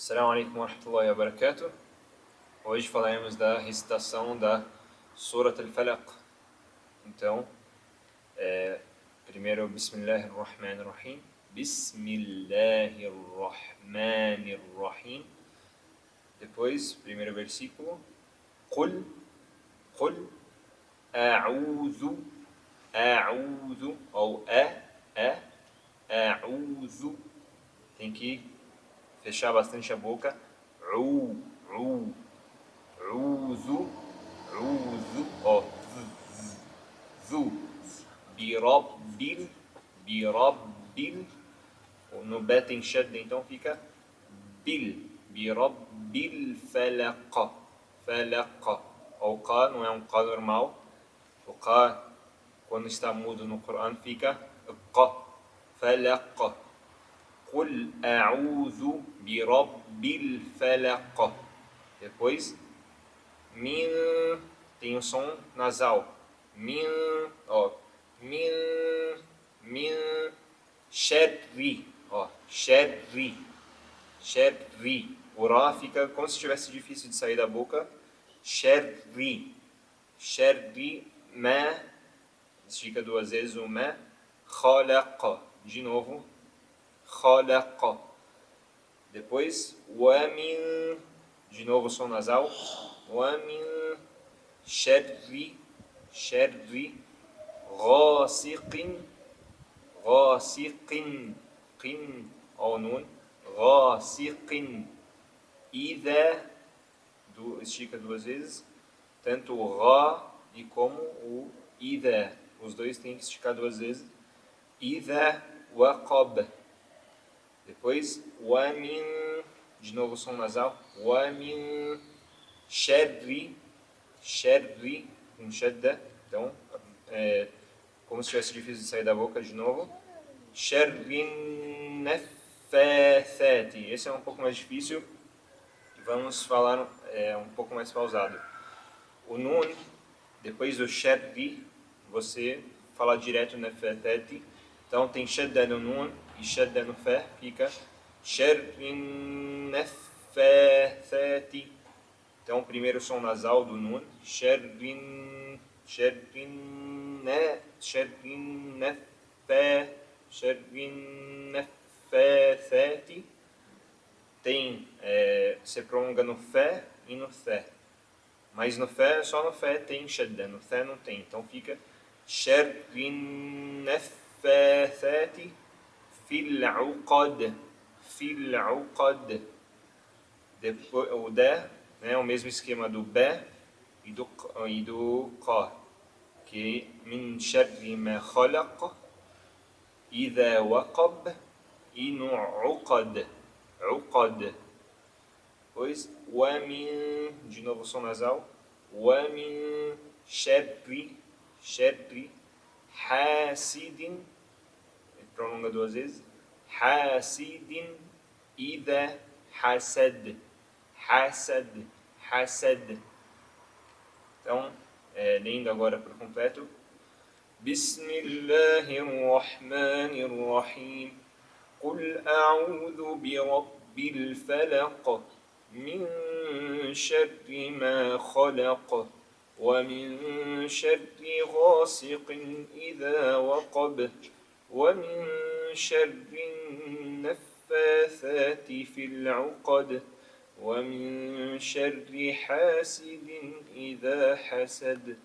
Assalamu alaikum wa rahmatullahi wa barakatuh. Hoje falaremos da recitação da Surat al-Falaq. Então, é, primeiro Bismillahirrahmanirrahim. Bismillahirrahmanirrahim. Depois, primeiro versículo. Qul, qul, a'udhu, a'udhu, ou a, a, a'udhu. Tem que fechar bastante a boca. U, u, uzu, uzu, ó, zu, birabbil, birabbil. No B tem shadda, então fica bil, birabbil falaqa, falaqa. O Q não é um Q normal. O Q, quando está mudo no Coran, fica Q, falaqa. Qul a'udhu birabbil falaq. Depois, min, tem o som nasal. Min, ó, min, min, sharri, ó, sharri, sharri. O rá fica como se tivesse difícil de sair da boca. Sharri, sharri, ma, fica duas vezes o me khalaqa. De novo, khalaqa. Depois, min, de novo som nasal, min sharri, sharri, ghasiqin, ghasiqin, qin, ou nun, ghasiqin, idha, do, estica duas vezes, tanto o ra e como o idha, os dois têm que esticar duas vezes, idha waqab, depois, wa min, de novo som nasal, wa min sharri, sharri, com shadda, então, é, como se tivesse difícil de sair da boca, de novo. Sharrin nafathati, esse é um pouco mais difícil, vamos falar é, um pouco mais pausado. O nun, depois do sharri, você fala direto nafathati, então tem shadda no nun, shadda no fé fica sharrin nafathati. Então, primeiro som nasal do nun, sharrin, sharrin, sharrin nafa, sharrin nafathati. Tem, é, você prolonga no fé e no fé. Mas no fé, só no fé tem shadda, no fé não tem. Então fica sharrin nafathati. في العقد في العقد o da, né, o mesmo esquema do ba e do, e do qa, que min sharri ma khalaq, idha waqab, e uqad, uqad. Pois, wa min, de novo som nasal, wa min sharri, sharri, hasidin, prolonga duas vezes. Hasidin ida hasad. Hasad, hasad. Então, é, lendo agora por completo. Bismillahirrahmanirrahim. قل أعوذ برب الفلق من شر ما خلق ومن شر غاسق إذا وقب ومن شر النفاثات في العقد ومن شر حاسد إذا حسد.